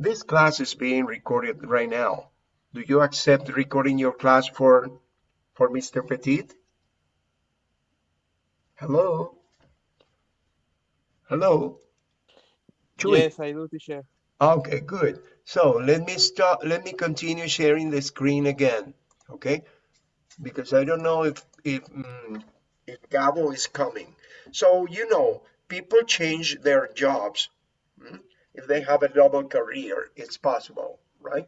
This class is being recorded right now. Do you accept recording your class for, for Mr. Petit? Hello? Hello? Chewy. Yes, I do, teacher. Okay, good. So let me start, let me continue sharing the screen again, okay? Because I don't know if, if, mm, if Gabo is coming. So, you know, people change their jobs. Mm? If they have a double career, it's possible, right?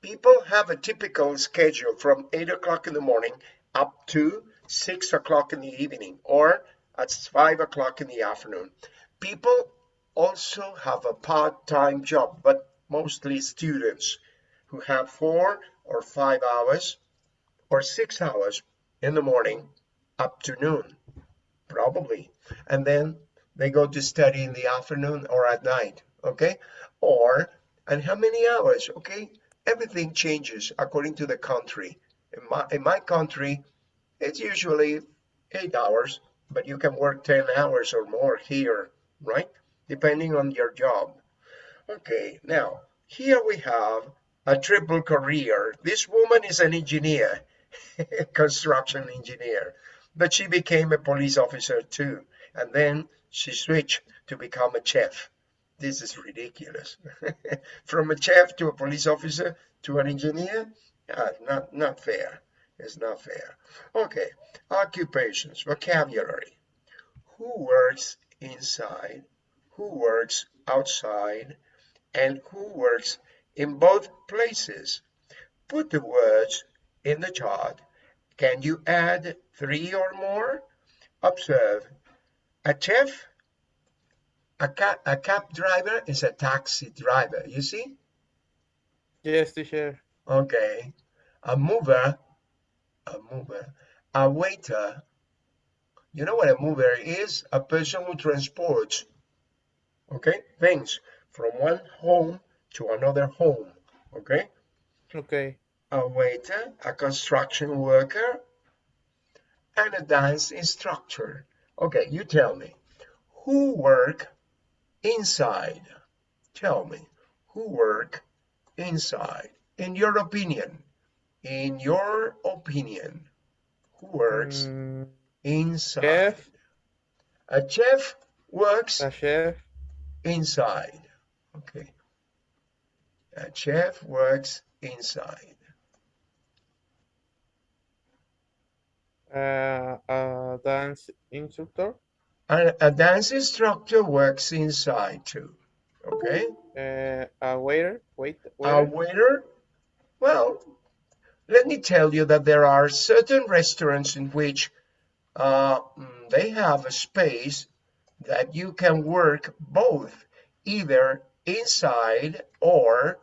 People have a typical schedule from 8 o'clock in the morning up to 6 o'clock in the evening or at 5 o'clock in the afternoon. People also have a part-time job, but mostly students who have four or five hours or six hours in the morning up to noon, probably. And then they go to study in the afternoon or at night okay? Or, and how many hours, okay? Everything changes according to the country. In my, in my country, it's usually eight hours, but you can work 10 hours or more here, right? Depending on your job. Okay, now, here we have a triple career. This woman is an engineer, construction engineer, but she became a police officer too. And then she switched to become a chef. This is ridiculous. From a chef to a police officer to an engineer? Uh, not, not fair. It's not fair. Okay, occupations, vocabulary. Who works inside? Who works outside? And who works in both places? Put the words in the chart. Can you add three or more? Observe. A chef a cab, a cab driver is a taxi driver, you see? Yes, teacher. Okay. A mover, a mover, a waiter. You know what a mover is? A person who transports, okay, things from one home to another home, okay? Okay. A waiter, a construction worker, and a dance instructor. Okay, you tell me, who work inside. Tell me, who work inside? In your opinion, in your opinion, who works mm, inside? Chef. A chef works a chef. inside. Okay. A chef works inside. Uh, a dance instructor. And a dance instructor works inside too. Okay. Uh, a waiter, wait, waiter. A waiter. Well, let me tell you that there are certain restaurants in which uh, they have a space that you can work both, either inside or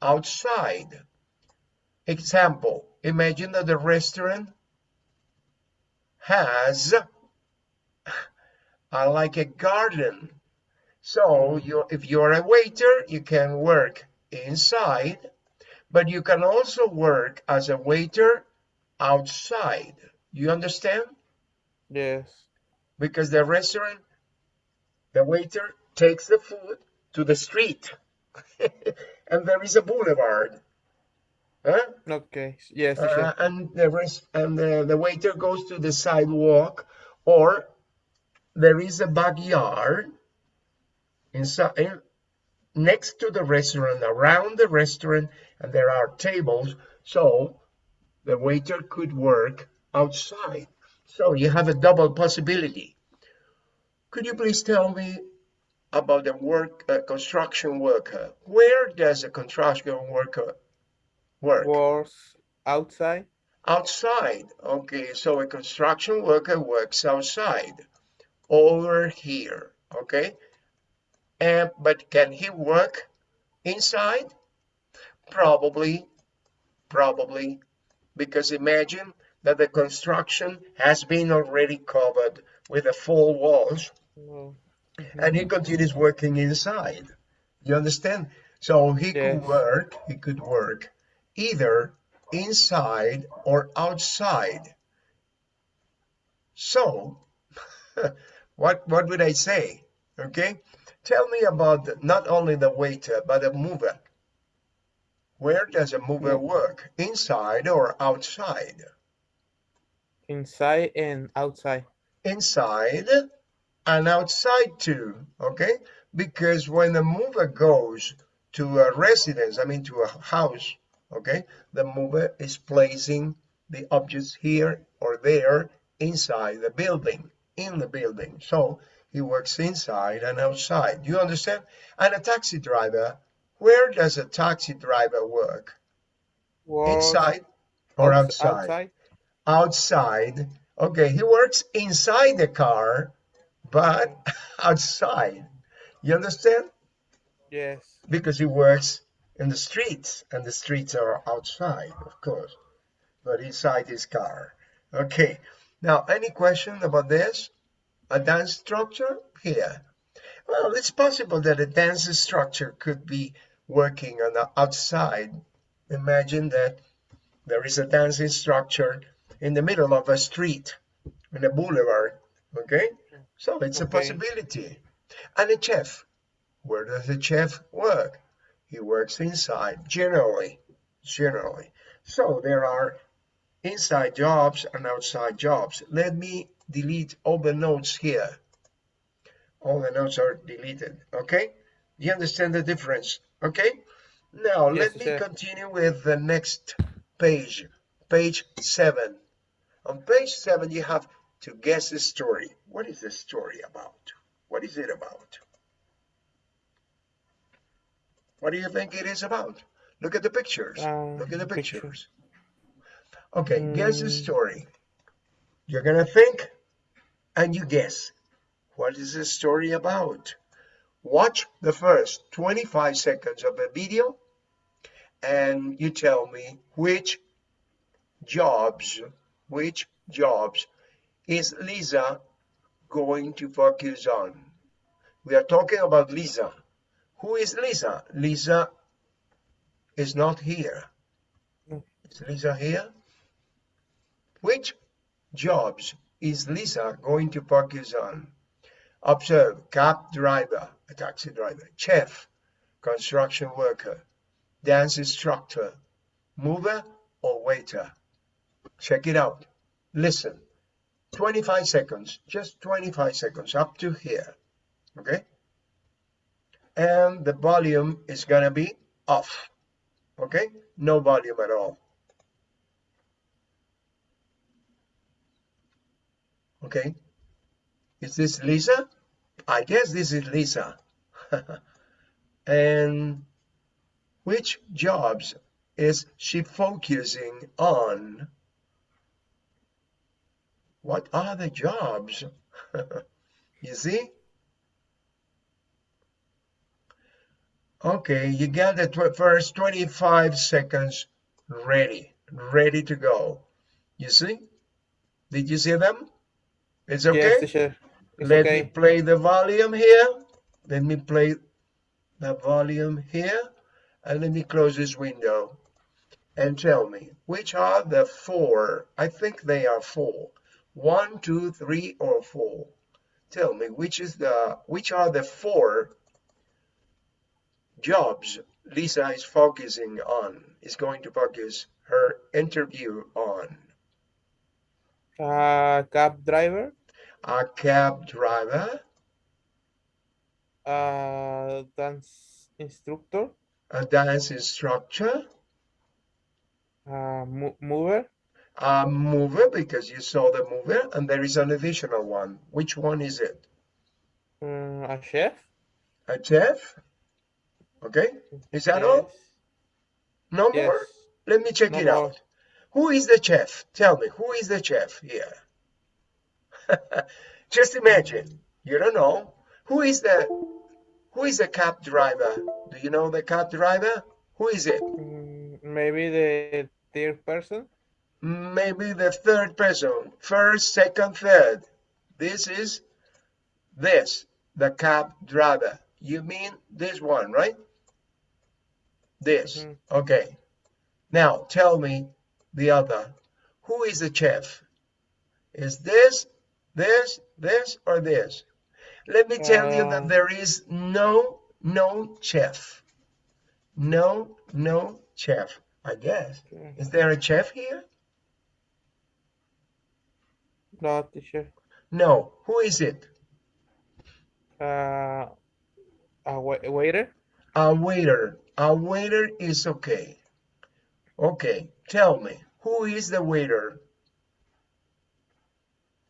outside. Example, imagine that the restaurant has are like a garden. So you, if you're a waiter, you can work inside, but you can also work as a waiter outside. You understand? Yes. Because the restaurant, the waiter takes the food to the street and there is a boulevard. Huh? Okay. Yes. Uh, and the rest and the, the waiter goes to the sidewalk or there is a backyard inside next to the restaurant around the restaurant and there are tables so the waiter could work outside. So you have a double possibility. Could you please tell me about the work uh, construction worker? Where does a construction worker work? Works outside. Outside. Okay so a construction worker works outside over here okay? And but can he work inside? Probably probably. Because imagine that the construction has been already covered with the full walls mm -hmm. and he continues working inside. You understand? So he yes. could work he could work either inside or outside. So what what would I say? Okay, tell me about not only the waiter but the mover. Where does a mover Mm. work? Inside or outside? Inside and outside. Inside and outside too, okay? Because when the mover goes to a residence, I mean to a house, okay, the mover is placing the objects here or there inside the building, in the building. So he works inside and outside. You understand? And a taxi driver, where does a taxi driver work? Inside or outs- outside? Outside. Okay, he works inside the car, but outside. You understand? Yes. Because he works in the streets, and the streets are outside, of course, but inside his car. Okay, now any question about this? A dance structure? Here. Well, it's possible that a dance structure could be working on the outside. Imagine that there is a dancing structure in the middle of a street, in a boulevard. Okay, so it's a possibility. And a chef, where does the chef work? He works inside, generally, generally. So there are inside jobs and outside jobs. Let me delete all the notes here. All the notes are deleted, okay? You understand the difference, okay? Now, Yes, let me sir. continue with the next page, page seven. On page seven, you have to guess the story. What is the story about? What is it about? What do you think it is about? Look at the pictures. Um, Look at the picture. pictures. Okay, guess the Mm. story. You're gonna think and you guess. What is the story about? Watch the first 25 seconds of the video and you tell me which jobs, which jobs is Lisa going to focus on? We are talking about Lisa. Who is Lisa? Lisa is not here. Mm. Lisa here? Which jobs is Lisa going to focus on? Observe cab driver, a taxi driver, chef, construction worker, dance instructor, mover or waiter. Check it out. Listen. 25 seconds, just 25 seconds up to here. Okay? And the volume is gonna be off. Okay? No volume at all. Okay? Is this Lisa? I guess this is Lisa. and which jobs is she focusing on? What are the jobs? you see? Okay, you got the tw- first 25 seconds ready, ready to go. You see? Did you see them? It's okay? Yes, teacher. It's Let me play the volume here. Let me play the volume here. And let me close this window. And tell me, which are the four? I think they are four. One, two, three, or four. Tell me, which is the which are the four jobs Lisa is focusing on, is going to focus her interview on? Uh, cab driver, A cab driver, a dance instructor, a dance instructor, a mo mover, a mover because you saw the mover and there is an additional one. Which one is it? um, a chef. A chef? Okay, is that all? Yes. No Yes. more? Let me check No it more. out. Who is the chef? Tell me, who is the chef here? Just imagine, you don't know. Who is the who is the cab driver? Do you know the cab driver? Who is it? Mm, maybe the third person. Maybe the third person. First, second, third. This is this, the cab driver. You mean this one, right? This. Mhm. Okay. Now tell me the other. Who is the chef? Is this, this, this, or this? Let me tell you that Uh, there is no, no chef. No, no Chef, I guess. Okay. Is there a chef here? No, teacher. No. Who is it? Uh, a wa waiter. A waiter. A waiter is okay. Okay, tell me, who is the waiter?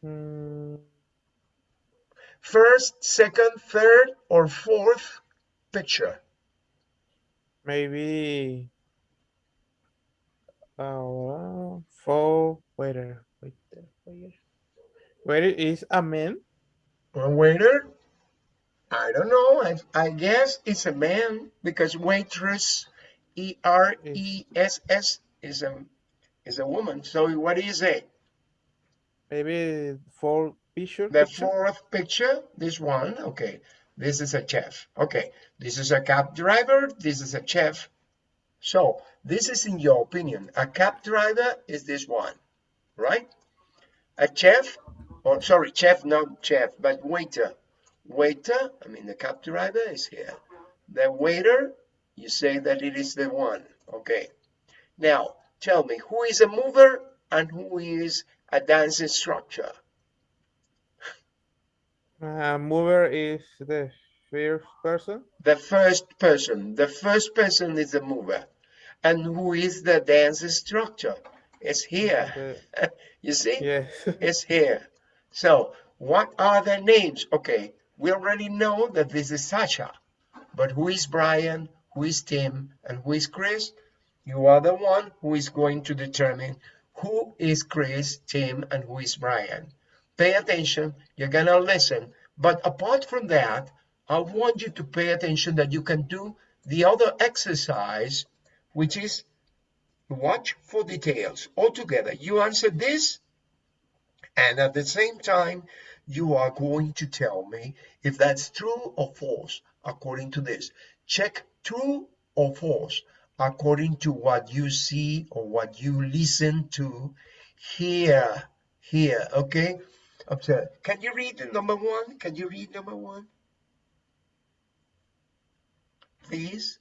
Mm, First, second, third, or fourth picture? maybe. Uh, for waiter. Waiter. Waiter. Waiter is a man. A waiter? I don't know. I, I guess it's a man because waitress, E R E S S, is a is a woman. So what do you say? Maybe for picture. The picture? fourth picture, this one, okay. This is a chef. Okay, this is a cab driver. This is a chef. So this is in your opinion. A cab driver is this one, right? A chef, or sorry, chef, not chef, but waiter. Waiter, I mean the cab driver is here. The waiter, you say that it is the one. Okay. Now tell me, who is a mover and who is a dance instructor? Uh, mover is the first person. The first person. The first person is the mover. And who is the dance instructor? It's here. The, you see? yes. It's here. So, what are their names? Okay, we already know that this is Sasha. But who is Brian? Who is Tim? And who is Chris? You are the one who is going to determine who is Chris, Tim, and who is Brian. Pay attention. You're to listen. But apart from that, I want you to pay attention that you can do the other exercise, which is watch for details. Altogether, you answer this, and at the same time, you are going to tell me if that's true or false according to this. Check true or false according to what you see or what you listen to here. Here, okay? Observe. Can you read the number one? Can you read number one? Please.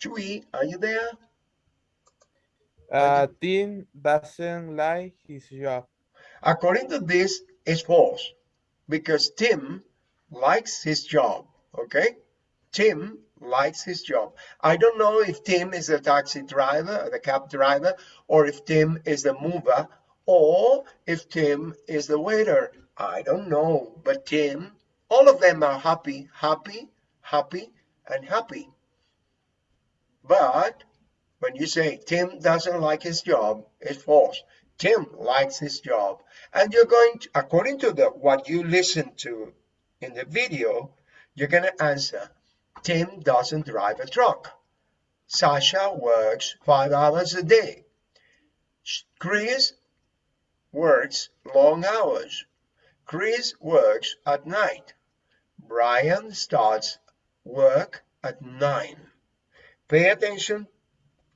Chewy, are you there? Uh, Tim doesn't like his job. According to this, it's false because Tim likes his job. Okay, Tim likes his job. I don't know if Tim is the taxi driver, the cab driver, or if Tim is the mover, or if Tim is the waiter. I don't know, but Tim, all of them are happy, happy, happy, and happy. But when you say Tim doesn't like his job, it's false. Tim likes his job. And you're going to, according to the what you listen to in the video, you're going to answer, Tim doesn't drive a truck. Sasha works five hours a day. Chris works long hours. Chris works at night. Brian starts work at nine. Pay attention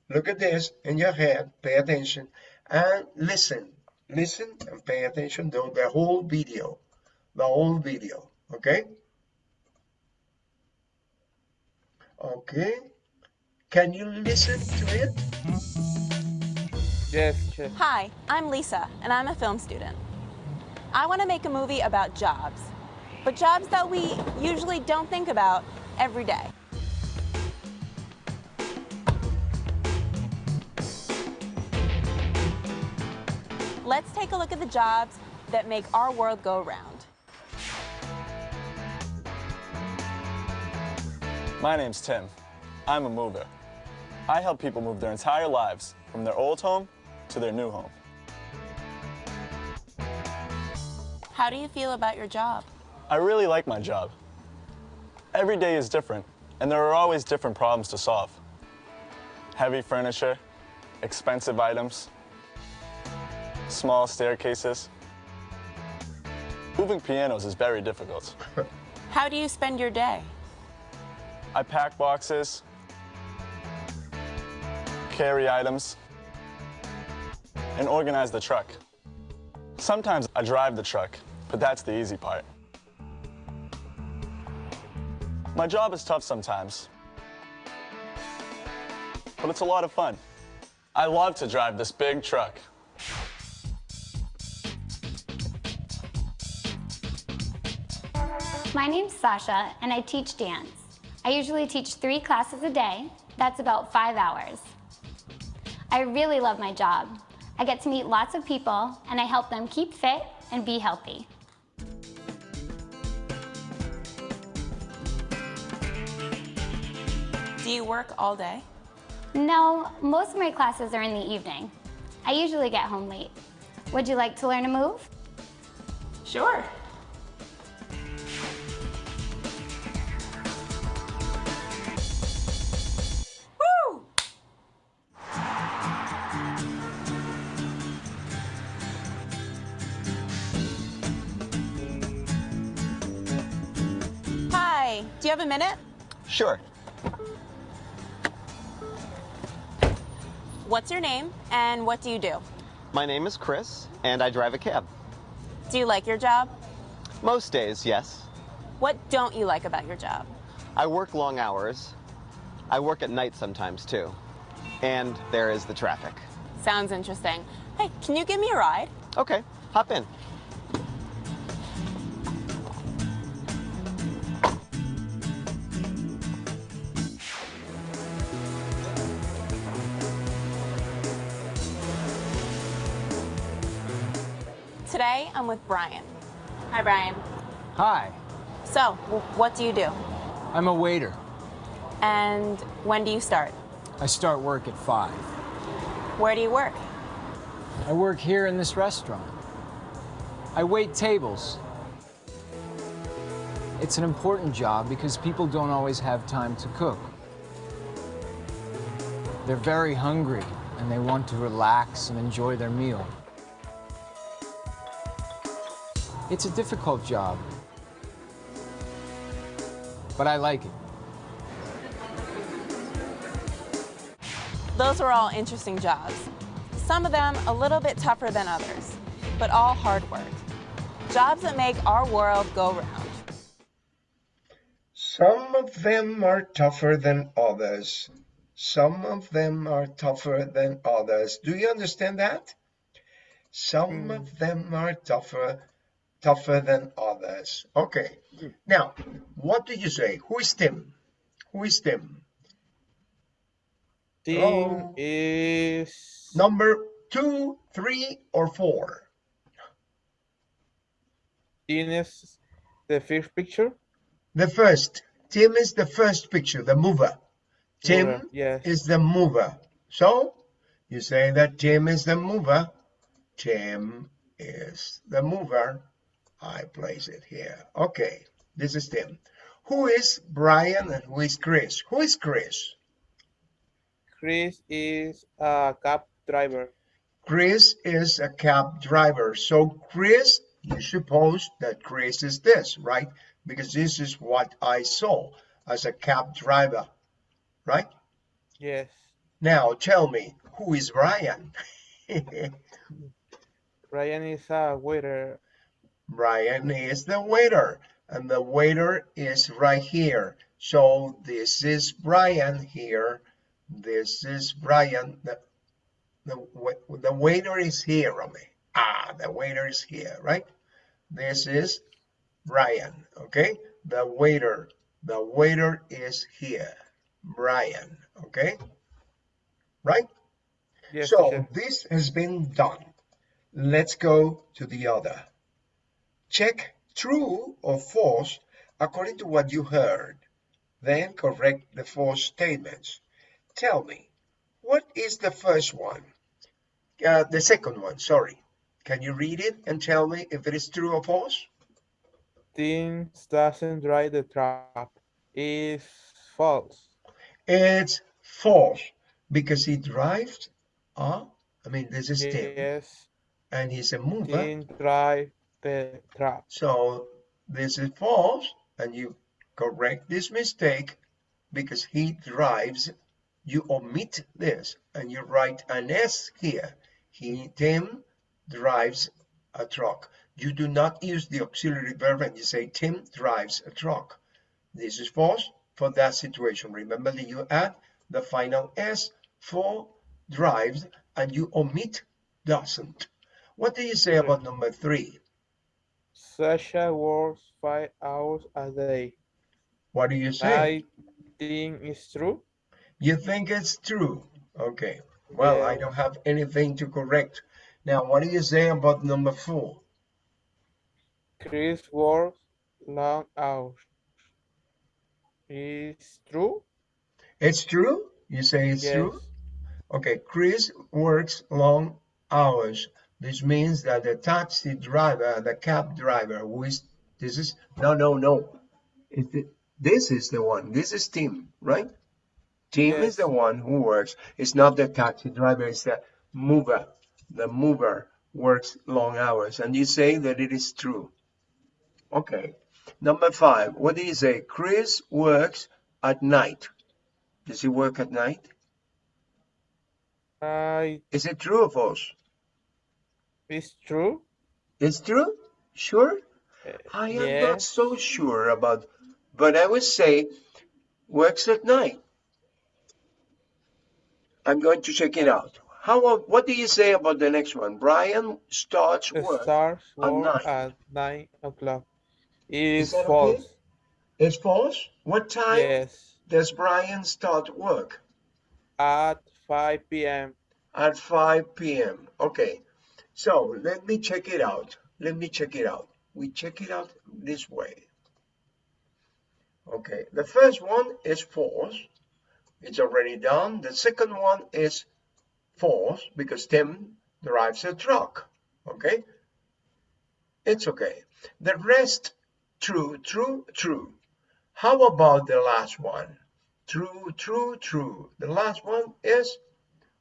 look at this in your head, pay attention, and listen. Listen and pay attention to the whole video. The whole video, okay? Okay. Can you listen to it? Yes, chef. Hi, I'm Lisa, and I'm a film student. I want to make a movie about jobs, but jobs that we usually don't think about every day. Let's take a look at the jobs that make our world go round. My name's Tim. I'm a mover. I help people move their entire lives from their old home to their new home. How do you feel about your job? I really like my job. Every day is different, and there are always different problems to solve. Heavy furniture, expensive items, small staircases. Moving pianos is very difficult. How do you spend your day? I pack boxes, carry items, and organize the truck. Sometimes I drive the truck, but that's the easy part. My job is tough sometimes. but it's a lot of fun. I love to drive this big truck. My name's Sasha, and I teach dance. I usually teach three classes a day. That's about five hours. I really love my job. I get to meet lots of people, and I help them keep fit and be healthy. Do you work all day? No, most of my classes are in the evening. I usually get home late. Would you like to learn a move? Sure. Do you have a minute? Sure. What's your name and what do you do? My name is Chris, and I drive a cab. Do you like your job? Most days, yes. What don't you like about your job? I work long hours. I work at night sometimes, too. And there is the traffic. Sounds interesting. Hey, can you give me a ride? Okay, hop in. I'm with Brian. Hi, Brian. Hi, So, what do you do? I'm a waiter. And when do you start? I start work at 5. Where do you work? I work here in this restaurant. I wait tables. It's an important job because people don't always have time to cook. They're very hungry and they want to relax and enjoy their meal. It's a difficult job, but I like it. Those are all interesting jobs. Some of them a little bit tougher than others, but all hard work. Jobs that make our world go round. Some of them are tougher than others. Some of them are tougher than others. Do you understand that? Some hmm. of them are tougher tougher than others. Okay. Now, what do you say? Who is Tim? Who is Tim? Tim Oh. is Number two, three, or four? Tim is the first picture. The first. Tim is the first picture, the mover. Tim Mover, yes. is the mover. So you say that Tim is the mover. Tim is the mover. I place it here. Okay, this is Tim. Who is Brian and who is Chris? Who is Chris? Chris is a cab driver. Chris is a cab driver. So Chris, you suppose that Chris is this, right? Because this is what I saw as a cab driver, right? Yes. Now tell me, who is Brian? Brian is a waiter. Brian is the waiter, and the waiter is right here. So this is Brian here. This is Brian. The, the, the waiter is here, Romy. Ah, the waiter is here, right? This is Brian, okay? The waiter. The waiter is here. Brian, okay? Right? Yes, So this has been done. Let's go to the other. Check true or false according to what you heard. Then correct the false statements. Tell me, what is the first one? Uh, the second one, sorry. Can you read it and tell me if it is true or false? Team doesn't drive the truck. Is false. It's false because he drives. Uh, I mean, this is Tim, Yes. and he's a mover. Team drive the truck. So this is false, and you correct this mistake because he drives. You omit this and you write an S here. He, Tim, drives a truck. You do not use the auxiliary verb and you say Tim drives a truck. This is false for that situation. Remember that you add the final S for drives and you omit doesn't. What do you say about number three? Sasha works five hours a day. What do you say? I think it's true. You think it's true? Okay. Well, I don't have anything to correct. Now, what do you say about number four? Chris works long hours. Is true? It's true? You say it's yes. true? Okay, Chris works long hours. This means that the taxi driver, the cab driver, who is this is no no no. The, this is the one. This is Tim, right? Tim is the one who works. It's not the taxi driver. It's the mover. The mover works long hours, and you say that it is true. Okay. Number five. What do you say? Chris works at night. Does he work at night? I Is it true or false? It's true. It's true? Sure? Uh, I am not so sure about, but I would say works at night. I'm going to check it out. How, what do you say about the next one? Brian starts work. stars at work at nine o'clock. It Is is that okay? false. It's false? What time Yes. does Brian start work? At 5 p.m. At 5 p.m. Okay. So let me check it out. Let me check it out. We check it out this way. Okay. The first one is false. It's already done. The second one is false because Tim drives a truck. Okay. It's okay. The rest true, true, true. How about the last one? True, true, true. The last one is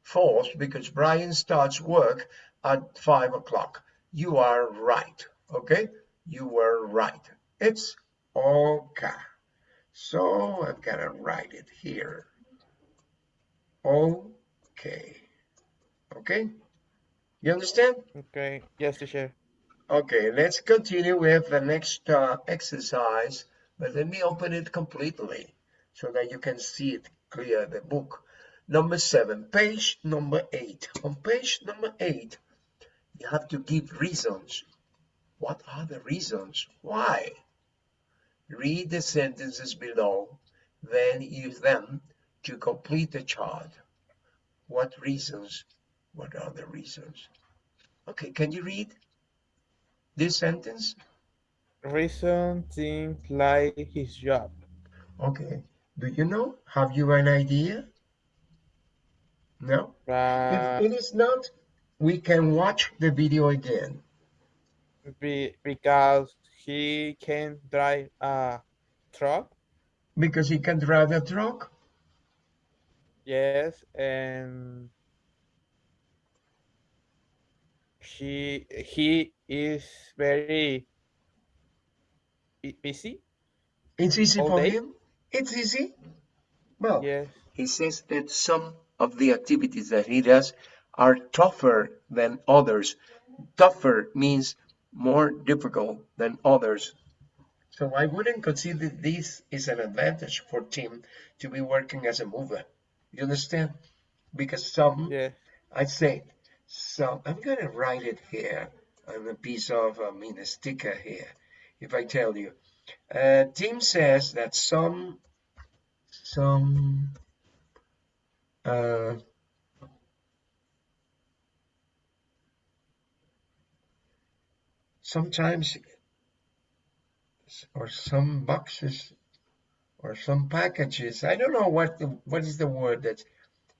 false because Brian starts work at five o'clock. You are right. Okay, you were right. It's okay. So I've got to write it here. Okay. Okay. You understand? Okay. Yes, teacher. Okay, let's continue with the next uh, exercise, but let me open it completely so that you can see it clear, the book. Number seven, page number eight. On page number eight, you have to give reasons. What are the reasons? Why? Read the sentences below, then use them to complete the chart. What reasons? What are the reasons? Okay, can you read? this sentence? Reason things like his job. Okay. Do you know? Have you an idea? No? Uh, If it is not, we can watch the video again. be, because he can drive a truck. Because he can drive a truck? Yes, and he he is very bu- busy. It's easy All for day? him? It's easy? Well, Yes, he says that some of the activities that he does are tougher than others. Tougher means more difficult than others. So I wouldn't consider this is an advantage for Tim to be working as a mover. You understand? Because some, yes. I say, some, I'm gonna write it here on a piece of, I mean, a sticker here. If I tell you, uh, Tim says that some, some, uh, sometimes or some boxes or some packages i don't know what the what is the word that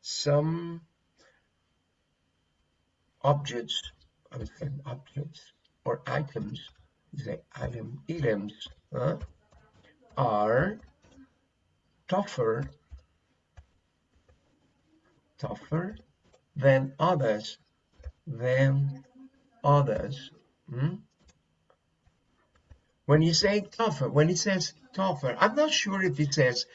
some objects i would say objects or items say item items huh, are tougher tougher than others than others hmm? When you say tougher, when it says tougher, I'm not sure if it says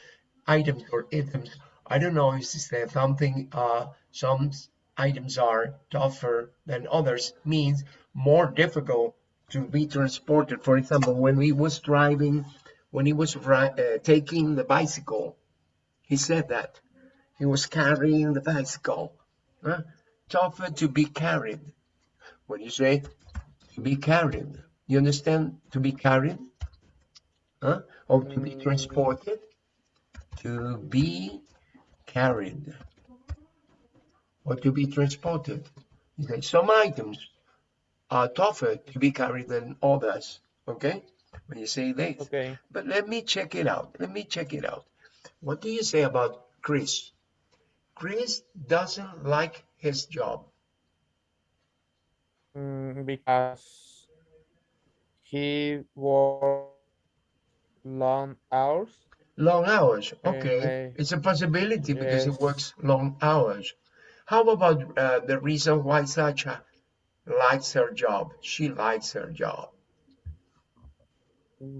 items or items. I don't know if it's there something, uh, some items are tougher than others means more difficult to be transported. For example, when he was driving, when he was uh, taking the bicycle, he said that he was carrying the bicycle. Huh? Tougher to be carried. When you say to be carried, you understand to be carried? Huh? Or to be transported? To be carried. Or to be transported. You say some items are tougher to be carried than others. Okay? When you say this. Okay. But let me check it out. Let me check it out. What do you say about Chris? Chris doesn't like his job. Mm, because he worked long hours. Long hours. Okay. It's a possibility because he works long hours. How about uh, the reason why Sasha likes her job? She likes her job.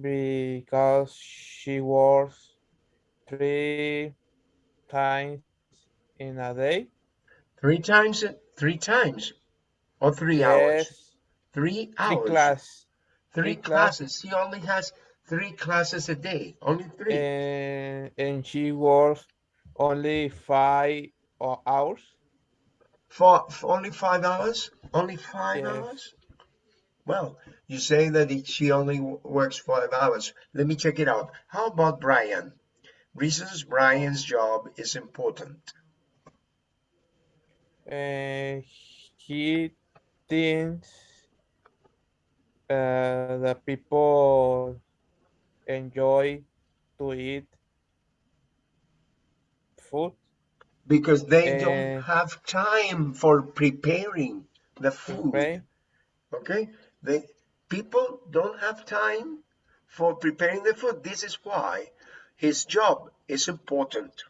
because she works three times in a day. Three times, three times, or three hours. Yes, Three three hours. class. Three three class- classes. He only has three classes a day. Only three. And, and she works only five o- hours. For, for only five hours? Only five Yes. hours? Well, you say that it- she only works five hours. Let me check it out. How about Brian? Reasons Brian's job is important. And he thinks uh, the people enjoy to eat food. Because they Eh. don't have time for preparing the food. Okay. Okay? They people don't have time for preparing the food. This is why his job is important.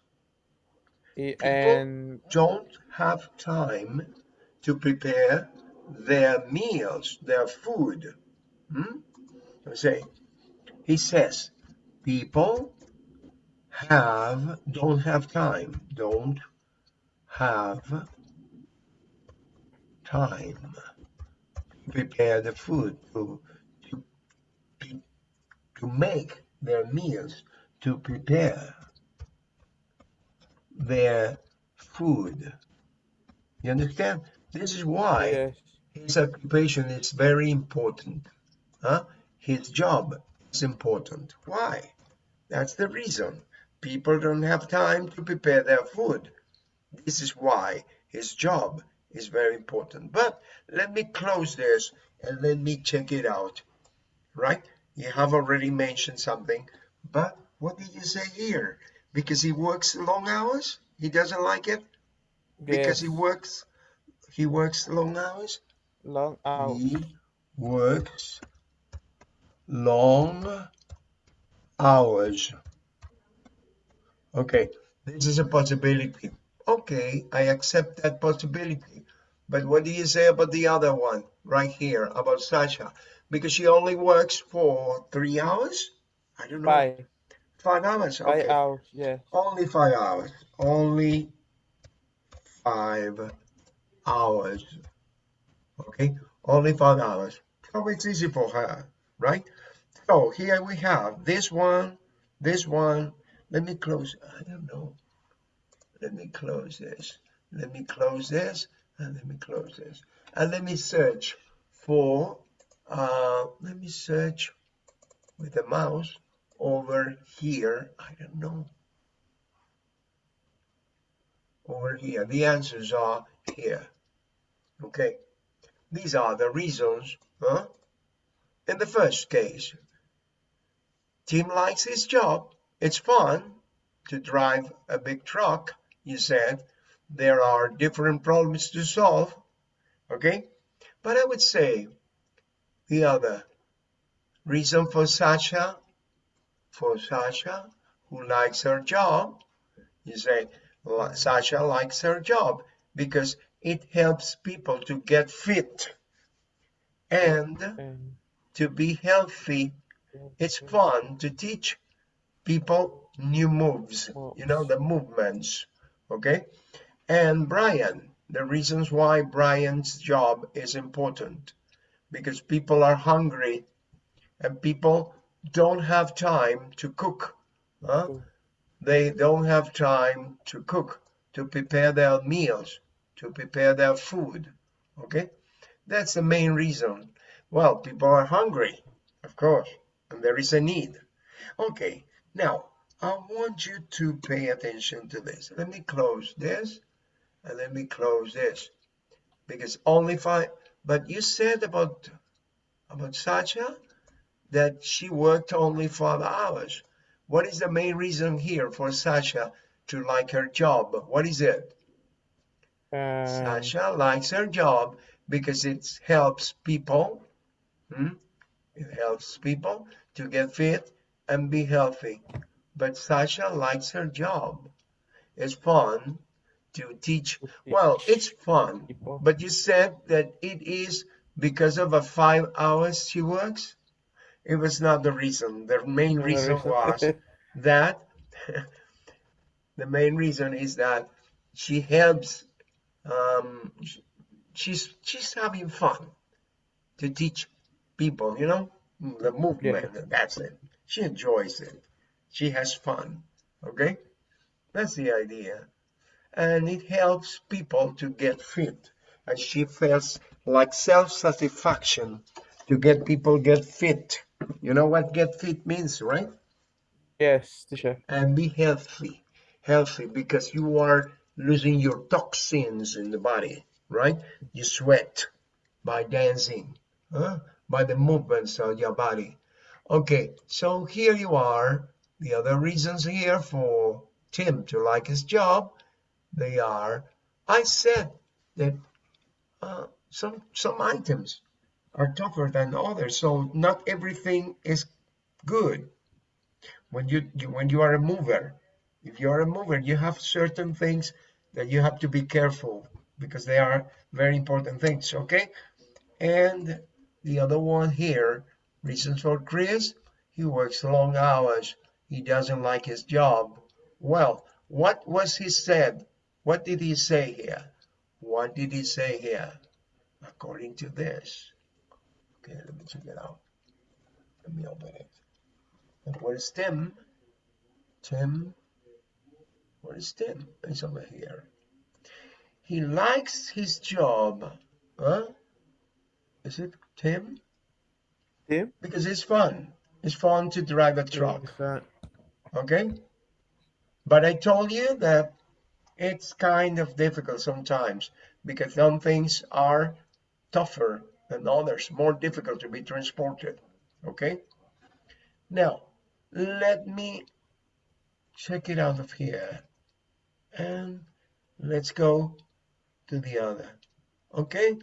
People- And don't have time to prepare their meals, their food. Hmm? Say, he says, people have don't have time, don't have time to prepare the food to to to, to make their meals, to prepare their food. You understand? This is why yes, his occupation is very important. Huh? His job is important. Why? That's the reason. People don't have time to prepare their food. This is why his job is very important. But let me close this and let me check it out. Right? You have already mentioned something, but what did you say here? Because he works long hours? He doesn't like it? Because he works he works long hours? long hours. He works long hours. Okay, this is a possibility. Okay, I accept that possibility. But what do you say about the other one right here, about Sasha? Because she only works for three hours? I don't know. Five, Five hours? five hours. Yes. Only five hours. Only five hours. Okay, only five hours. So it's easy for her, right? So here we have this one, this one. Let me close. I don't know. Let me close this. Let me close this, and let me close this, and let me search for. Uh, let me search with the mouse over here. I don't know over here. The answers are here. Okay. These are the reasons. Huh? In the first case, Tim likes his job. It's fun to drive a big truck. You said there are different problems to solve. Okay. But I would say the other reason for Sasha, for Sasha, who likes her job, you say, Sasha likes her job because it helps people to get fit And to be healthy. It's fun to teach people new moves, you know, the movements. Okay. And Brian, the reasons why Brian's job is important because people are hungry and people don't have time to cook. Huh? Hmm. They don't have time to cook. to prepare their meals, to prepare their food. Okay, that's the main reason. Well, people are hungry, of course, and there is a need. Okay, now I want you to pay attention to this. Let me close this and let me close this because only five. But you said about about Sasha that she worked only five hours. What is the main reason here for Sasha to like her job? What is it? Um, Sasha likes her job because it helps people. Hmm? It helps people to get fit and be healthy. But Sasha likes her job. It's fun to teach. Well, it's fun, but you said that it is because of the five hours she works. It was not the reason. The main reason reason. was that the main reason is that she helps um she's she's having fun to teach people you know? Mm. The movement that's it. She enjoys it. She has fun okay? That's the idea. And it helps people to get fit. And she feels like self-satisfaction to get people get fit. You know what get fit means right? Yes, teacher. and be healthy. Healthy because you are losing your toxins in the body right? You sweat by dancing huh? By the movements of your body. Okay so here you are. The other reasons here for tim to like his job they are i said that uh, some some items are tougher than others so not everything is good. When you, you when you are a mover if you are a mover you have certain things that you have to be careful because they are very important things okay? And the other one here. Reasons for chris? He works long hours. He doesn't like his job. Well what was he said? What did he say here? What did he say here? According to this. Okay let me check it out. Let me open it. And where's tim? Tim? Where is Tim? He's over here. He likes his job. Huh? Is it Tim? Tim? Because it's fun. It's fun to drive a truck. Okay? But I told you that it's kind of difficult sometimes because some things are tougher than others, more difficult to be transported. Okay? Now, let me check it out of here. And let's go to the other. Okay?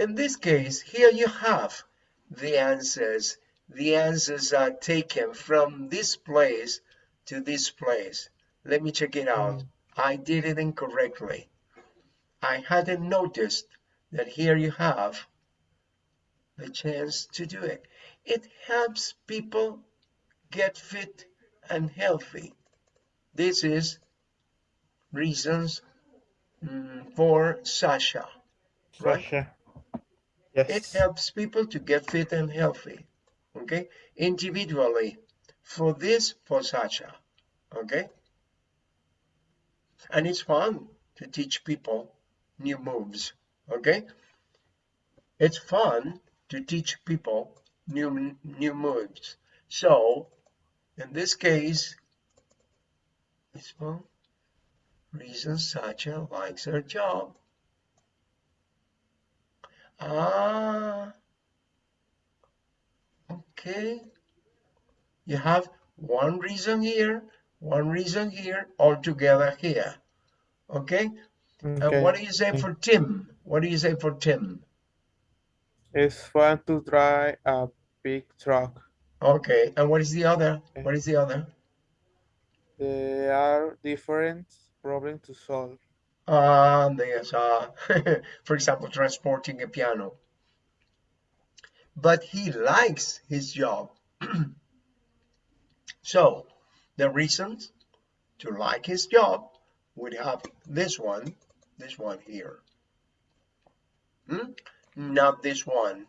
In this case, here you have the answers. The answers are taken from this place to this place. Let me check it out. I did it incorrectly. I hadn't noticed that here you have the chance to do it. It helps people get fit and healthy. This is reasons mm, for Sasha. Right? Sasha. It helps people to get fit and healthy. Okay, individually. For this, for Sasha. Okay, and it's fun to teach people new moves. Okay, it's fun to teach people new new moves. So, in this case, it's fun. Reason Sasha likes her job. Ah, okay. You have one reason here, one reason here, all together here. Okay? okay. And what do you say for Tim? What do you say for Tim? It's fun to drive a big truck. Okay, and what is the other? What is the other? There are different problems to solve. There's, uh, for example, transporting a piano. But he likes his job. so, the reasons to like his job would have this one, this one here. Hmm? Not this one.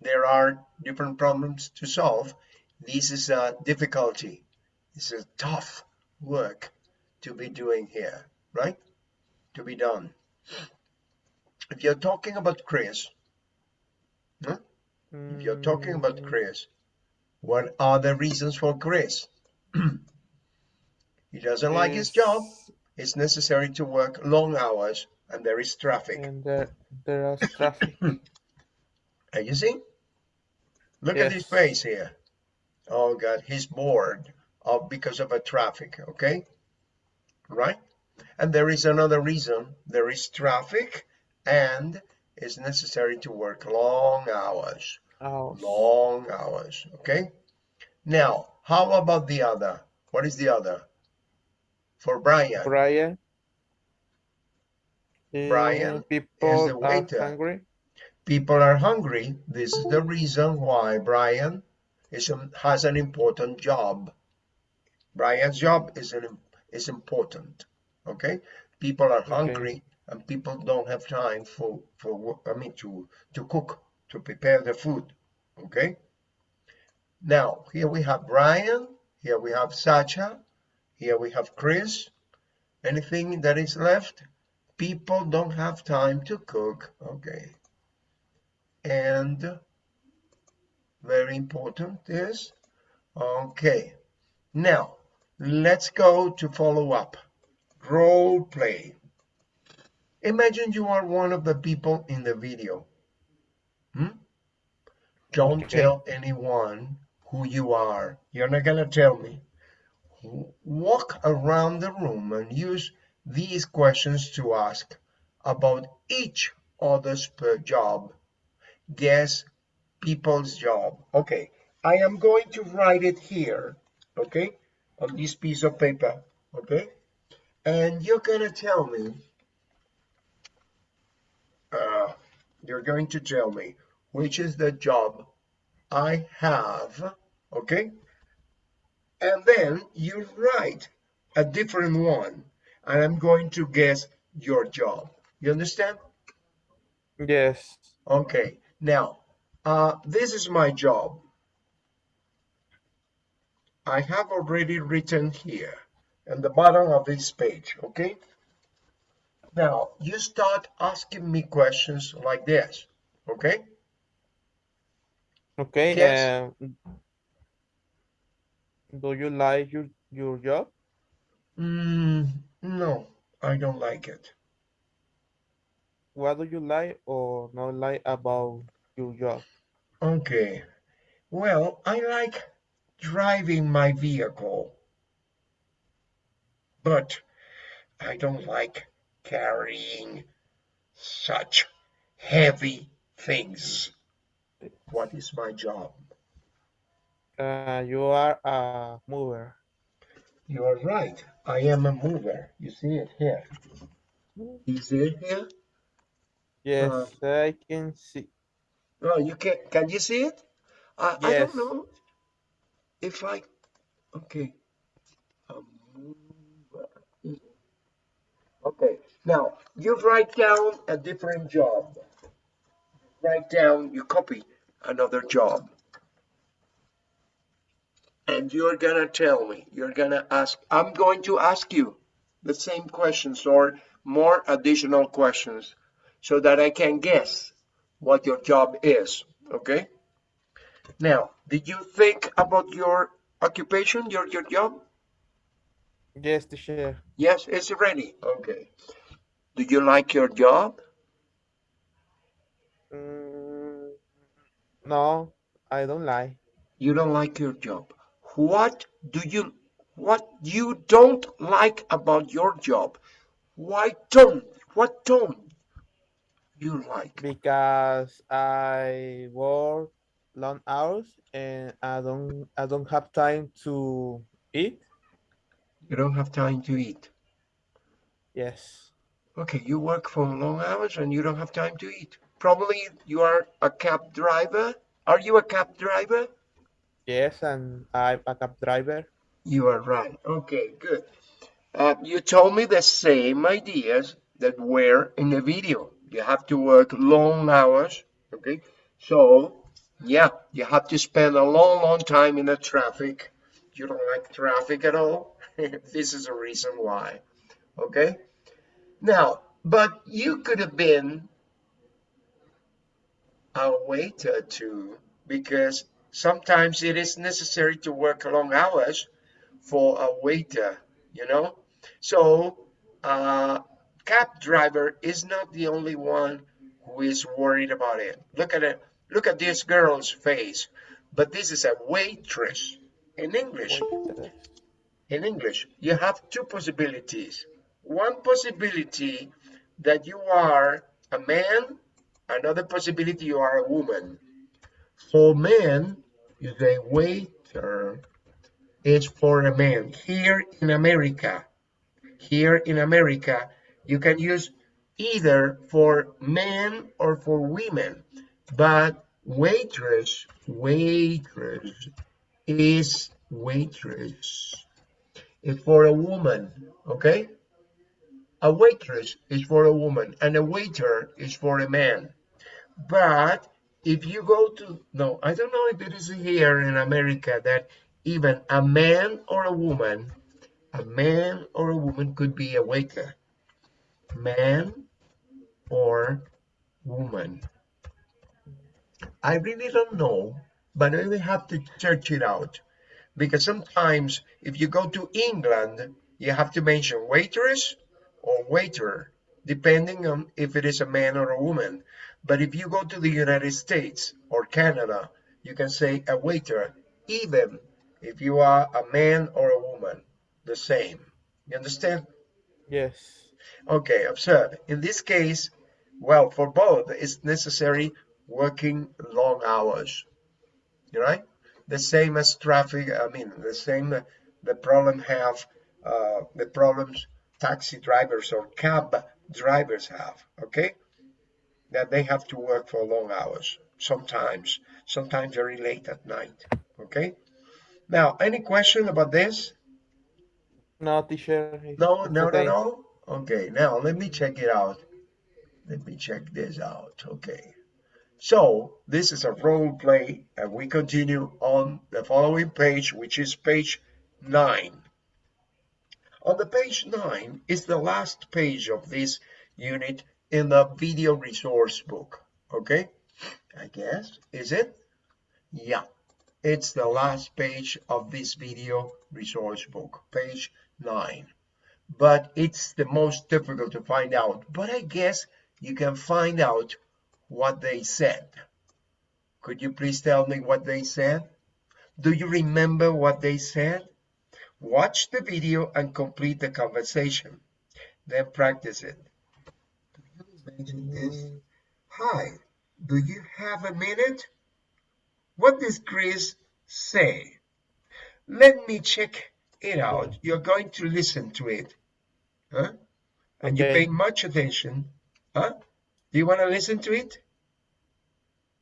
There are different problems to solve. This is a difficulty. This is tough work to be doing here. right? To be done. If you're talking about Chris, huh? if you're talking about Mm, Chris, what are the reasons for Chris? he doesn't like his job. It's necessary to work long hours and there is traffic. And there, there is traffic. Are you see? Look at his face here. Oh God, he's bored of because of a traffic, okay? Right? And there is another reason. There is traffic and it's necessary to work long hours. Oh, Long hours, okay? Now, how about the other? What is the other? For Brian, Brian. Eh, Brian people the are waiter. hungry. people are hungry. This is the reason why Brian is, um, has an important job. Brian's job is, an, is important, okay? People are hungry and people don't have time for, for I mean, to, to cook, to prepare the food, okay? Now, here we have Brian, here we have Sasha, here we have Chris. Anything that is left? People don't have time to cook, okay? and very important is okay now let's go to follow up role play imagine you are one of the people in the video hmm? don't Okay. tell anyone who you are you're not gonna tell me walk around the room and use these questions to ask about each other's job guess people's job. Okay, I am going to write it here, okay, on this piece of paper, okay? And you're gonna tell me, uh, you're going to tell me which is the job I have, okay? And then you write a different one, and I'm going to guess your job. You understand? Yes. Okay, now, uh, this is my job. I have already written here in the bottom of this page, okay? Now, you start asking me questions like this, okay? Okay. Yes. Um, do you like your your job? Mm, no, I don't like it. What do you like or not like about your job? Okay, well, I like driving my vehicle, but I don't like carrying such heavy things. What is my job? Uh, you are a mover. You are right. I am a mover. You see it here. You see it here? Yes, Uh, I can see. Oh, you can. Can you see it? I, I don't know if I. Okay. A mover. Okay. Now you write down a different job. Write down. You copy another job. And you're gonna tell me. You're gonna ask. I'm going to ask you the same questions or more additional questions, so that I can guess what your job is. Okay. Now, did you think about your occupation, your your job? Yes, teacher. Yes, it's ready. Okay. Do you like your job? Mm, no, I don't like. You don't like your job. What do you what you don't like about your job? Why don't what don't you like? because I work long hours and I don't I don't have time to eat. You don't have time to eat. Yes. Okay, you work for long hours and you don't have time to eat. Probably you are a cab driver. Are you a cab driver? Yes, and I'm a cab driver. You are right. Okay, good. Uh, you told me the same ideas that were in the video. You have to work long hours. Okay, so yeah, you have to spend a long, long time in the traffic. You don't like traffic at all. this is a reason why. Okay, Now, but you could have been a waiter too, because sometimes it is necessary to work long hours for a waiter, you know? So, uh, cab driver is not the only one who is worried about it. Look at it. Look at this girl's face. But this is a waitress in English. In English, you have two possibilities. One possibility that you are a man, another possibility you are a woman. For men, you say waiter is for a man. Here in America, here in America, you can use either for men or for women, but waitress, waitress is waitress. Is for a woman, okay? A waitress is for a woman and a waiter is for a man. But if you go to, no, I don't know if it is here in America that even a man or a woman, a man or a woman could be a waiter. Man or woman. I really don't know, but I will have to search it out. Because sometimes if you go to England, you have to mention waitress or waiter, depending on if it is a man or a woman. But if you go to the United States or Canada, you can say a waiter, even if you are a man or a woman, the same. You understand? Yes. Okay, observe. In this case, well, for both, it's necessary working long hours, You right? The same as traffic, I mean, the same, the problem have, uh, the problems taxi drivers or cab drivers have, okay? That they have to work for long hours, sometimes, sometimes very late at night, okay? Now, any question about this? No, teacher. No, no, no, okay. no? Okay, now let me check it out. Let me check this out, okay. So, this is a role play, and we continue on the following page, which is page nine. On the page nine is the last page of this unit in the video resource book, okay? I guess, is it? Yeah, it's the last page of this video resource book, page nine. But it's the most difficult to find out. But I guess you can find out what they said. Could you please tell me what they said? Do you remember what they said? Watch the video and complete the conversation. Then practice it. Do you imagine this? Hi, do you have a minute? What does Chris say? Let me check it out. You're going to listen to it. Huh? And you pay much attention. Huh? Do you want to listen to it?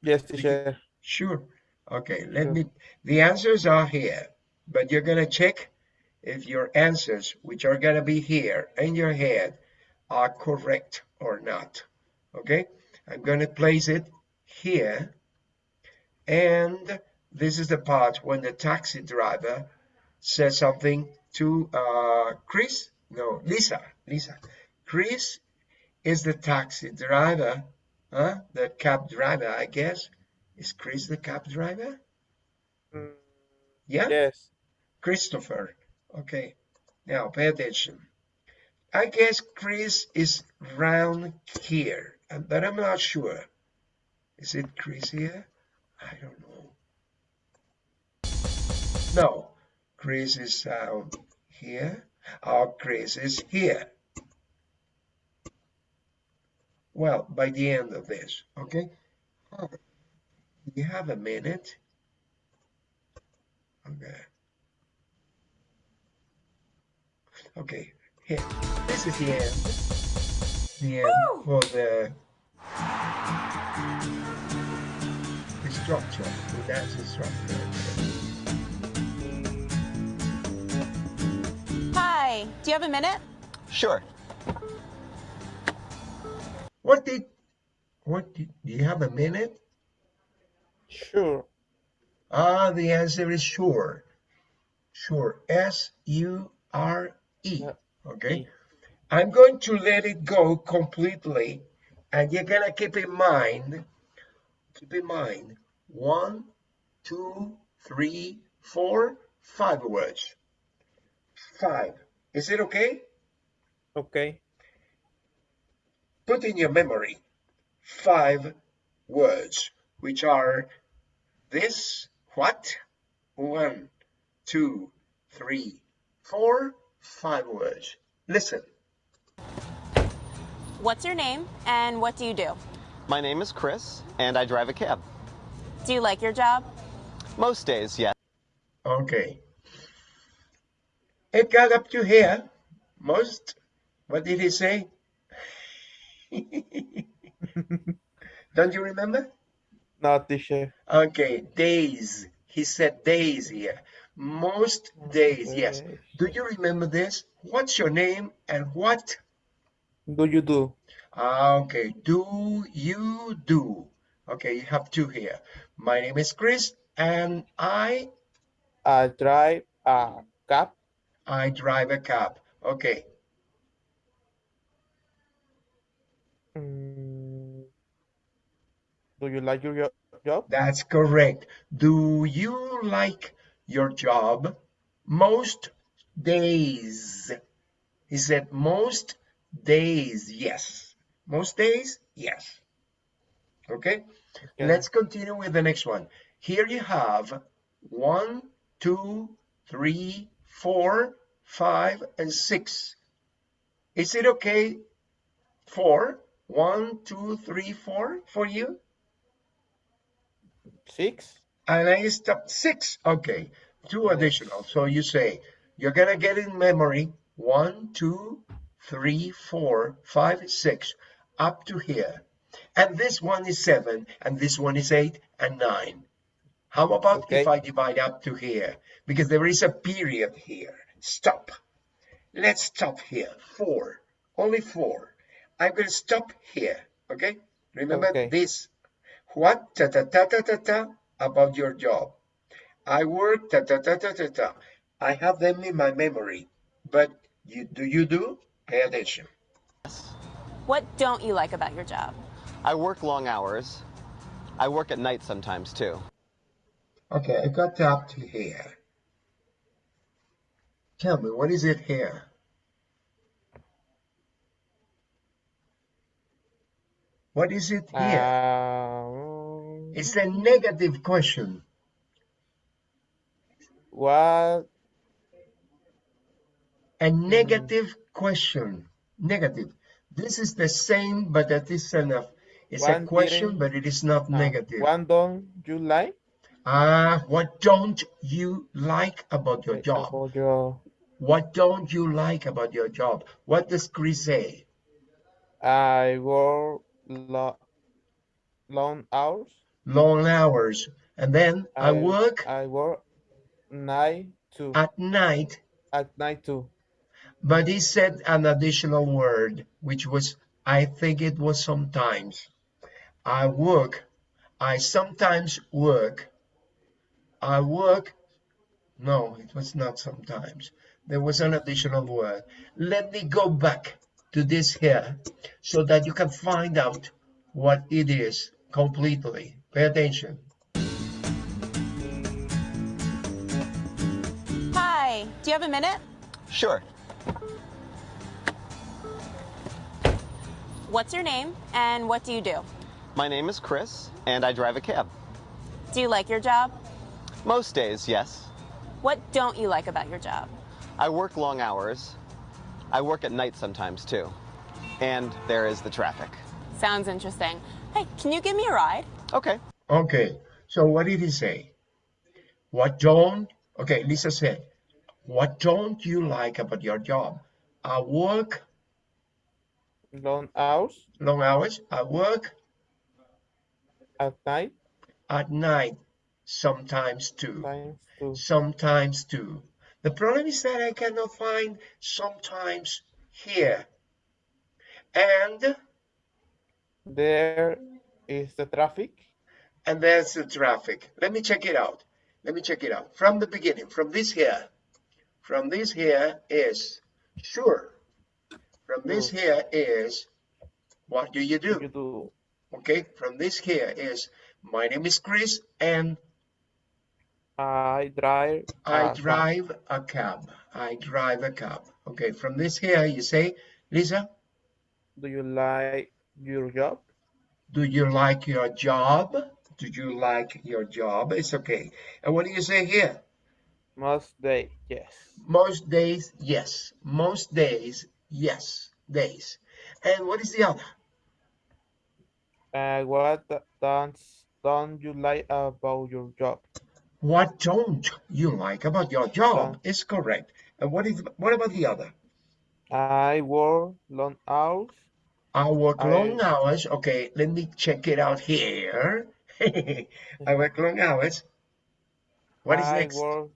Yes, teacher. Sure. Okay, let Sure. me, the answers are here, but you're gonna check if your answers, which are gonna be here in your head, are correct or not. Okay, I'm gonna place it here. And this is the part when the taxi driver says something to uh, Chris, no, Lisa, Lisa. Chris is the taxi driver, huh? The cab driver, I guess. Is Chris the cab driver? Yeah, Yes. Christopher. Okay, now pay attention. I guess Chris is round here, but I'm not sure. Is it Chris here? I don't know. No, Chris is down here. Our Chris is here. Well, by the end of this, okay? Oh, You have a minute? Okay. Okay, here. This is the end. The end for the, the structure, the dance structure. Hi, do you have a minute? Sure. What did, what did, do you have a minute? Sure. Ah, the answer is sure. Sure. S U R E. Yeah. Okay. I'm going to let it go completely, and you're gonna keep in mind, keep in mind, one, two, three, four, five words. Five. Is it okay? Okay. Put in your memory five words, which are this, what, one, two, three, four, five words. Listen. What's your name and what do you do? My name is Chris, and I drive a cab. Do you like your job? Most days, yes. Okay. It got up to here. Most. What did he say? Don't you remember? Not this year. Okay, days. He said days here. Most days, yes. Do you remember this? What's your name and what? Do you do? Ah, Okay, do you do? Okay, you have two here. My name is Chris and I I drive a cab. I drive a cab. Okay. Mm, do you like your job? That's correct. Do you like your job? Most days. He said most days, yes. Most days, yes. Okay, Okay. let's continue with the next one. Here you have one, two, three, four, five, and six. Is it okay? Four? One, two, three, four for you? Six. And I stopped six. Okay, two additional. So you say you're gonna get in memory one, two, three, four, five, six, up to here. And this one is seven, and this one is eight and nine. How about if I divide up to here? Because there is a period here. Stop. Let's stop here. Four. Only four. I'm gonna stop here. Okay? Remember Okay. this what ta ta ta ta ta ta about your job. I work ta ta ta ta ta ta. I have them in my memory. But you do you do? Pay attention. What don't you like about your job? I work long hours. I work at night sometimes, too. Okay, I got up to here. Tell me, what is it here? What is it here? Um, It's a negative question. what? A negative question. Negative. This is the same, but that is enough. It's a question, but it is not uh, negative. What don't you like? Ah, what don't you like about your job? About your, What don't you like about your job? What does Chris say? I work lo long hours. Long hours. And then I, work I work night to at night, at night too. but he said an additional word, which was, I think it was sometimes. I work. I sometimes work. I work. No, it was not sometimes. There was an additional word. Let me go back to this here so that you can find out what it is completely. Pay attention. Hi, do you have a minute? Sure. What's your name and what do you do? My name is Chris, and I drive a cab. Do you like your job? Most days, yes. What don't you like about your job? I work long hours. I work at night sometimes, too. And there is the traffic. Sounds interesting. Hey, can you give me a ride? Okay. Okay, so what did he say? What don't, okay, Lisa said, what don't you like about your job? I work Long hours long hours, I work at night at night, sometimes too. times two. Sometimes too. The problem is that I cannot find sometimes here. And, There is the traffic. and there's the traffic. Let me check it out. Let me check it out. From the beginning, from this here, from this here is sure. From this hmm. here is, what do you do? You do. Okay, from this here is, my name is Chris and I drive. I drive a cab. I drive a cab. Okay, from this here you say, Lisa, Do you like your job? do you like your job? Do you like your job? It's okay. And what do you say here? Most days, yes. Most days, yes. Most days, yes. Days. And what is the other? Uh, what don't don't you like about your job? What don't you like about your job? Is correct. And what is what about the other? I work long hours. I work I- long hours. Okay, let me check it out here. I work long hours. What is I next? work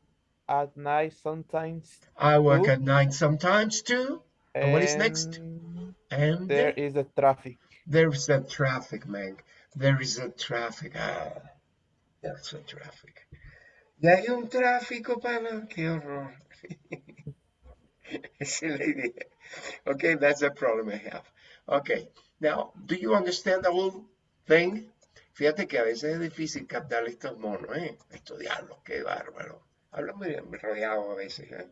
at night sometimes. I work too. at night sometimes too. And what is next? and And There is a traffic. there's a traffic, man. There is a traffic. Ah, there's a traffic. Y hay un tráfico, pana. Qué horror. Es la idea. Okay, that's the problem I have. Okay, now, do you understand the whole thing? Fíjate que a veces es difícil captar estos monos, ¿eh? Estudiarlos, qué bárbaro. Hablo muy enrollado a veces, ¿eh?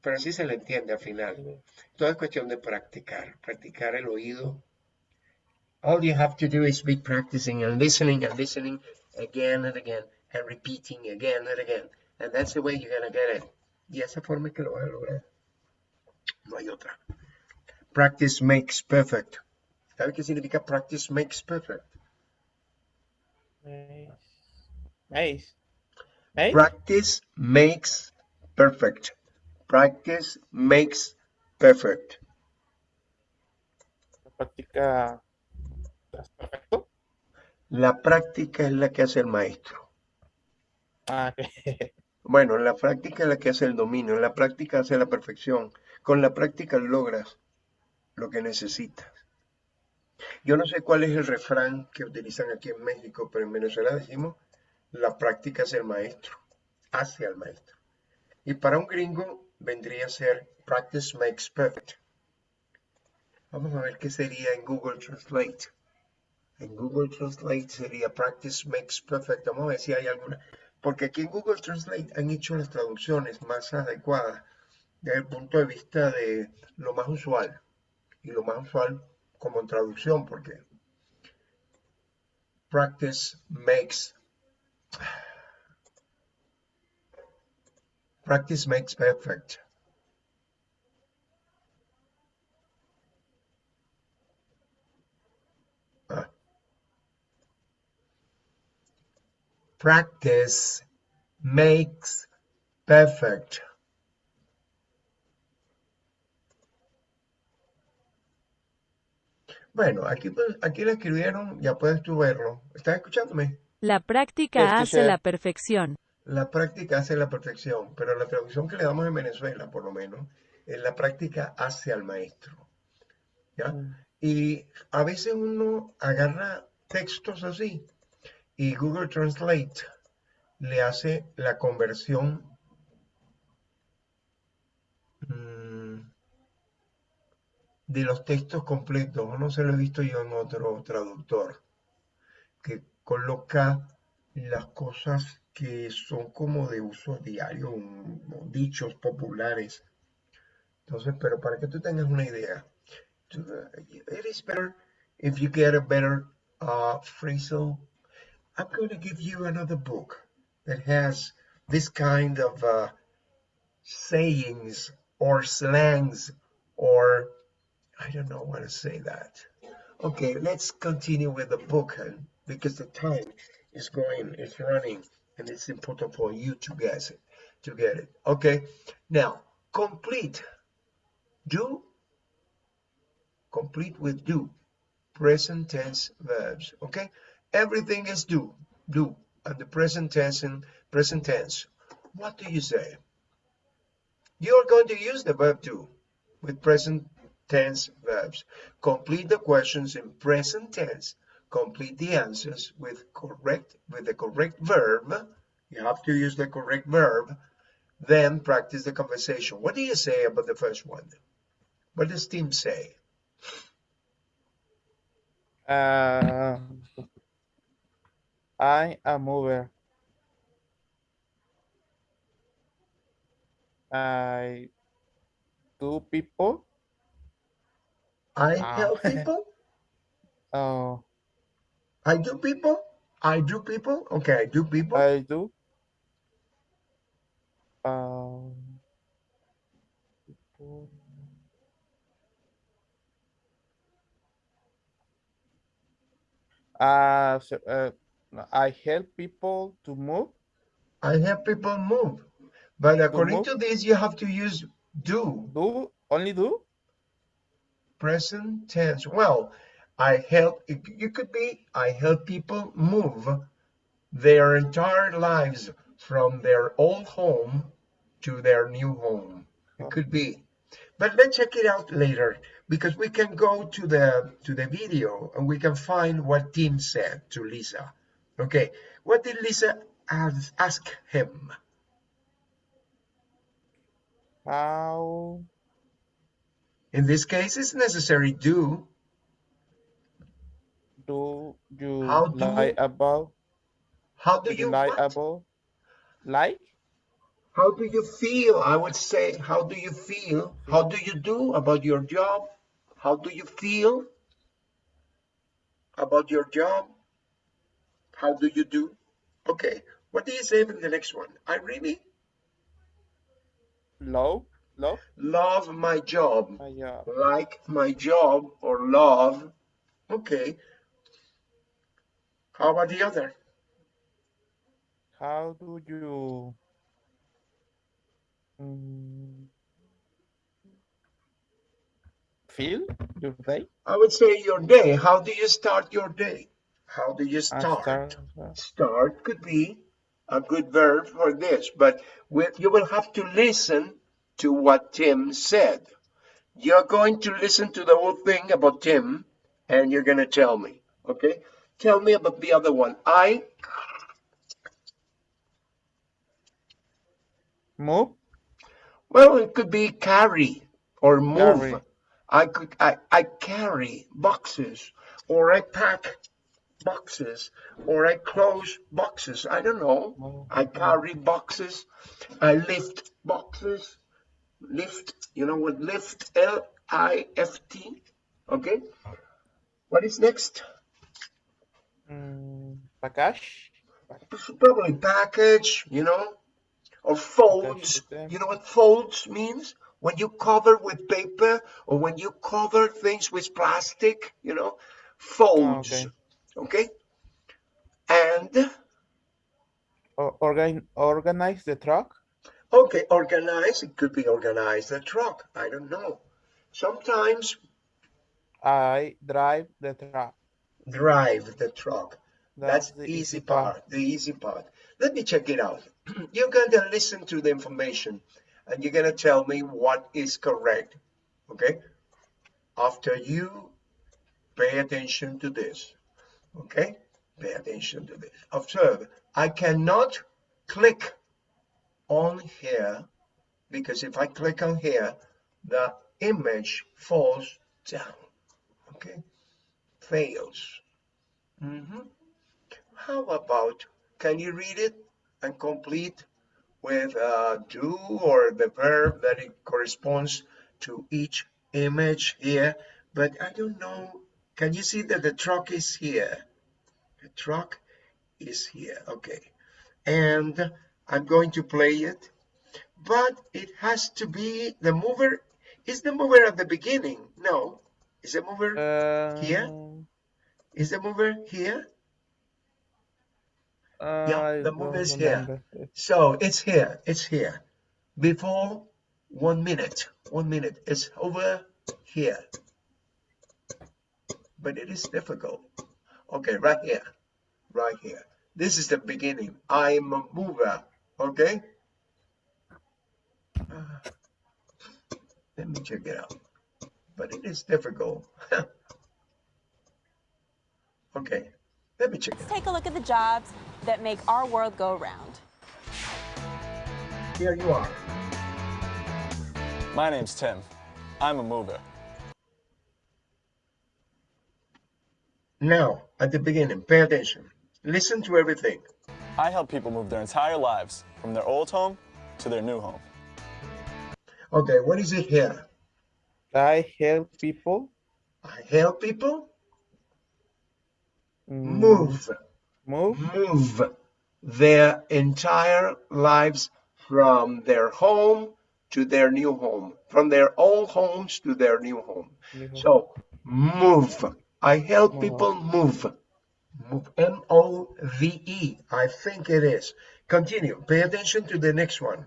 Pero sí se le entiende al final. Todo es cuestión de practicar, practicar el oído. All you have to do is be practicing and listening and listening again and again and repeating again and again. And that's the way you're gonna get it. Y esa forma es que lo vas a lograr. No hay otra. Practice makes perfect. ¿Sabe qué significa practice makes perfect? Nice. Nice. Nice. Practice makes perfect. Practice makes perfect. La práctica. ¿Estás perfecto? La práctica es la que hace el maestro. Ah. Bueno, la práctica es la que hace el dominio, la práctica hace la perfección. Con la práctica logras lo que necesitas. Yo no sé cuál es el refrán que utilizan aquí en México, pero en Venezuela decimos, la práctica es el maestro, hace al maestro. Y para un gringo vendría a ser practice makes perfect. Vamos a ver qué sería en Google Translate. En Google Translate sería practice makes perfect. Vamos a ver si hay alguna. Porque aquí en Google Translate han hecho las traducciones más adecuadas desde el punto de vista de lo más usual. Y lo más usual como traducción, porque practice makes practice makes perfect. Practice makes perfect. Bueno, aquí, pues- aquí lo escribieron, ya puedes tú verlo. ¿Estás escuchándome? La práctica hace la perfección. La práctica hace la perfección, pero la traducción que le damos en Venezuela, por lo menos, es la práctica hace al maestro. ¿Ya? Y a veces uno agarra textos así y Google Translate le hace la conversión mm, de los textos completos. No se lo he visto yo en otro traductor que coloca las cosas que son como de uso diario, dichos populares. Entonces, pero para que tú tengas una idea, to- it is better if you get a better uh, phrasal. I'm going to give you another book that has this kind of uh, sayings or slangs or I don't know how to say that. Okay, let's continue with the book and because the time is going, it's running, and it's important for you to get it, to get it. Okay, now complete. Do complete with do. Present tense verbs. Okay, everything is do, do, and the present tense and present tense. What do you say? You're going to use the verb do with present tense verbs. Complete the questions in present tense. Complete the answers with correct with the correct verb. You have to use the correct verb. Then practice the conversation. What do you say about the first one? What does Tim say? Uh, I a mover. I do people. I Ah. help people. Oh, I do people. I do people. Okay, I do people. I do. Um, people. Uh, uh, I help people to move. I help people move. But according move? to this, you have to use do. Do only do. present tense. Well, I help, it, it could be, I help people move their entire lives from their old home to their new home. It could be. But let's check it out later because we can go to the to the video and we can find what Tim said to Lisa. Okay, what did Lisa ask, him? How In this case, it's necessary do. do you How do- lie about? How do you you lie what? about? Like? How do you feel? I would say, how do you feel? How do you do about your job? How do you feel about your job? How do you do? Okay, what do you say in the next one? I really Love? Love? love my job. My job. Like my job or love. Okay. How about the other? How do you mm, feel your day? I would say your day. How do you start your day? How do you start? start, Start could be a good verb for this, but with, you will have to listen to what Tim said. You're going to listen to the whole thing about Tim, and you're going to tell me, okay? Tell me about the other one. I, move? well, it could be carry or move. Carry. I could, I, I carry boxes, or I pack boxes, or I close boxes. I don't know. I carry boxes. I lift boxes. Lift, you know what lift, L-I-F-T, okay? What is next? Mm, package? Probably package, you know, or folds. You know what folds means? When you cover with paper or when you cover things with plastic, you know, folds, okay. Okay? And organ, organize the truck? Okay, organize. It could be organize the truck. I don't know. Sometimes I drive the truck. drive the truck. That's, the the easy part. The easy part. Let me check it out. You're going to listen to the information and you're going to tell me what is correct. Okay? After you pay attention to this. Okay? Pay attention to this. Observe. I cannot click on here because if I click on here, the image falls down. Okay? Fails. Mm -hmm. How about, can you read it and complete with uh, do or the verb that it corresponds to each image here? But I don't know. Can you see that the truck is here? The truck is here. Okay. And I'm going to play it. But it has to be the mover. Is the mover at the beginning? No. Is the mover Uh, Here? Is the mover here? Uh, Yeah, the don't move is here. So it's here. It's here. Before one minute. One minute. It's over here. But it is difficult. Okay, right here. Right here. This is the beginning. I'm a mover. Okay? Uh, let me check it out. But it is difficult. okay. Let me check it Let's take a look at the jobs that make our world go round. Here you are. My name's Tim. I'm a mover. Now, at the beginning, pay attention. Listen to everything. I help people move their entire lives from their old home to their new home. Okay, what is it here? I help people I help people mm, move, move move their entire lives from their home to their new home, from their old homes to their new home. new home. So, move. I help Move. people move. Move. M O V E. I think it is. Continue. Pay attention to the next one.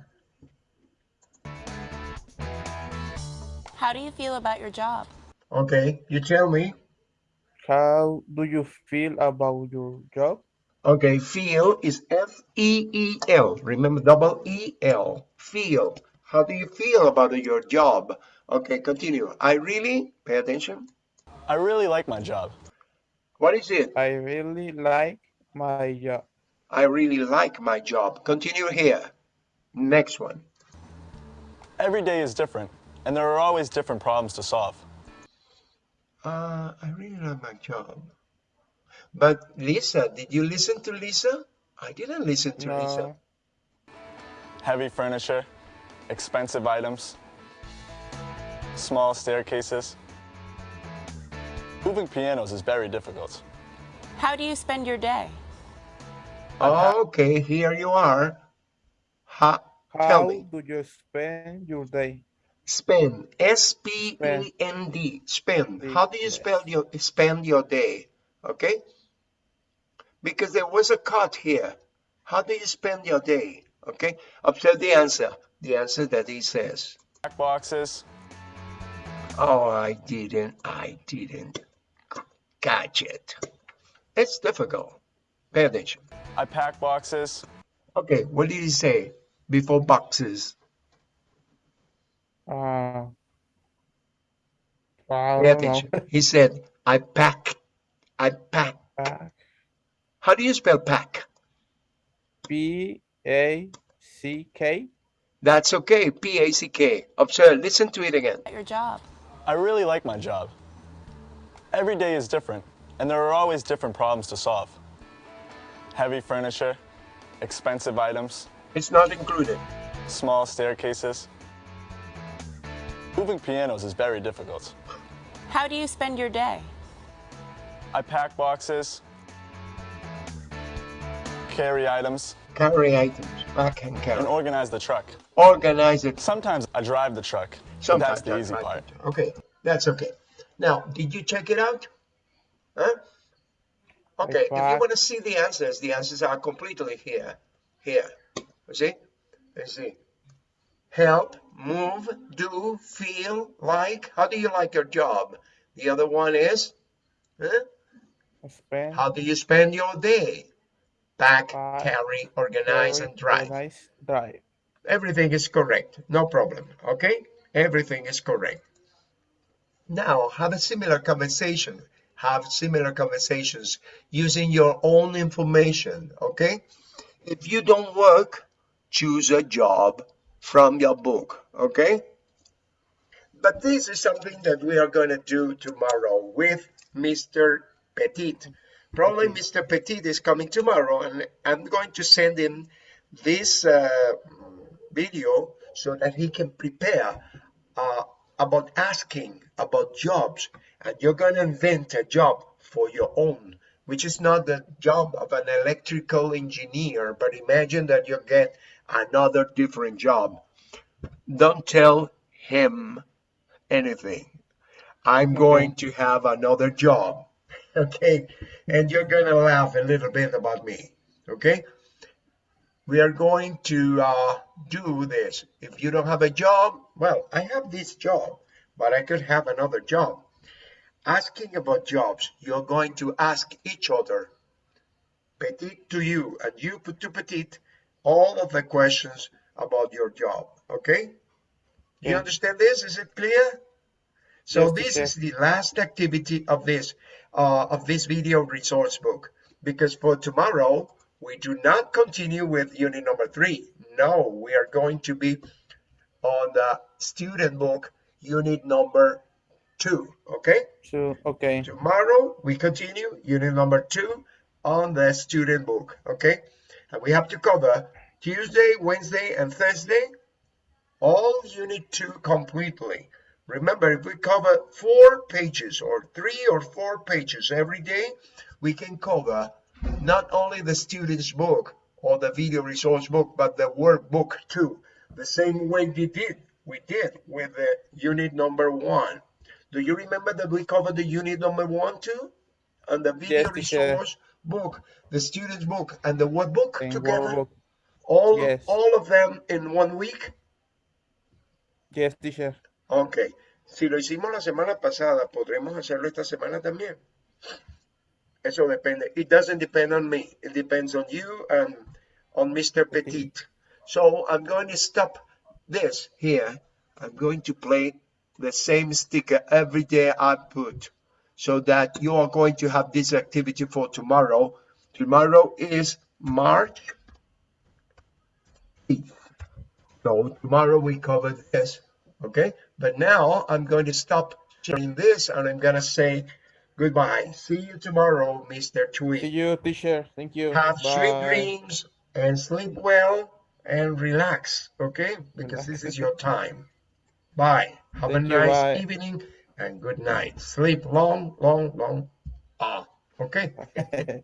How do you feel about your job? Okay, you tell me. How do you feel about your job? Okay, feel is F E E L. Remember, double E L. Feel. How do you feel about your job? Okay, continue. I really, pay attention. I really like my job. What is it? I really like my job. I really like my job. Continue here. Next one. Every day is different, and there are always different problems to solve. Uh, I really like my job. But Lisa, did you listen to Lisa? I didn't listen to Lisa. No, Heavy furniture, expensive items, small staircases. Moving pianos is very difficult. How do you spend your day? Okay, here you are. Ha, tell how me. do you spend your day? Spend. S P E N D. Spend. How do you spell your spend your day? Okay? Because there was a cut here. How do you spend your day? Okay? Observe the answer. The answer that he says. Black boxes, Oh, I didn't. I didn't catch it. It's difficult. Pay attention. I pack boxes, Okay, what did he say before boxes? Uh, I Pay don't know. attention. He said, I pack. I pack. Pack. How do you spell pack? P A C K. That's okay. P A C K. Observe. Listen to it again. Your job? I really like my job. Every day is different, and there are always different problems to solve. Heavy furniture, expensive items, It's not included. small staircases. Moving pianos is very difficult. How do you spend your day? I pack boxes, carry items, Carry items. Pack and carry. and organize the truck. Organize it. Sometimes I drive the truck. Sometimes That's the I easy part. Okay, that's okay. Now, did you check it out? Huh? Okay, if you want to see the answers, the answers are completely here. Here. You see? You see. Help, move, do, feel, like. How do you like your job? The other one is, huh? Spend. How do you spend your day? Pack, Pack, carry, organize, carry, and drive. Organize, drive. Everything is correct. No problem. Okay? Everything is correct. Now, have a similar conversation. Have similar conversations using your own information. Okay? If you don't work, choose a job from your book. Okay? But this is something that we are going to do tomorrow with Mr. Petit. Probably Mr. Petit is coming tomorrow, and I'm going to send him this uh, video so that he can prepare uh, about asking about jobs. And you're going to invent a job for your own, which is not the job of an electrical engineer, but imagine that you get another different job. Don't tell him anything. I'm going to have another job. Okay. And you're going to laugh a little bit about me. Okay. We are going to uh, do this. If you don't have a job, well, I have this job, but I could have another job. Asking about jobs, you're going to ask each other, Petit to you, and you to Petit, all of the questions about your job. Okay? Do you understand this? Is it clear? So Yes, this is the last activity of this uh, of this video resource book because for tomorrow we do not continue with unit number three. No, we are going to be on the student book unit number two, okay? Two. Okay. Tomorrow we continue unit number two on the student book, okay? And we have to cover Tuesday, Wednesday, and Thursday, all unit two completely. Remember, if we cover four pages or three or four pages every day, we can cover not only the student's book or the video resource book, but the workbook too. The same way we did, we did with the unit number one. Do you remember that we covered the unit number one too? And the video Yes, resource book, the student's book, and the workbook together? workbook. All, Yes. all of them in one week? Yes, teacher. Ok. Si lo hicimos la semana pasada, ¿podremos hacerlo esta semana también? It doesn't depend on me. It depends on you and on Mr. Petit. So I'm going to stop this here. I'm going to play the same sticker every day I put so that you are going to have this activity for tomorrow. Tomorrow is March 8th. So tomorrow we cover this, okay? But now I'm going to stop sharing this and I'm gonna say goodbye. See you tomorrow, Mr. See Tweet. you, teacher. Thank you. Have sweet dreams and sleep well and relax, okay? Because this is your time. Bye. Have a Thank you, nice bye. evening and good night. Sleep long, long, long. Ah, okay?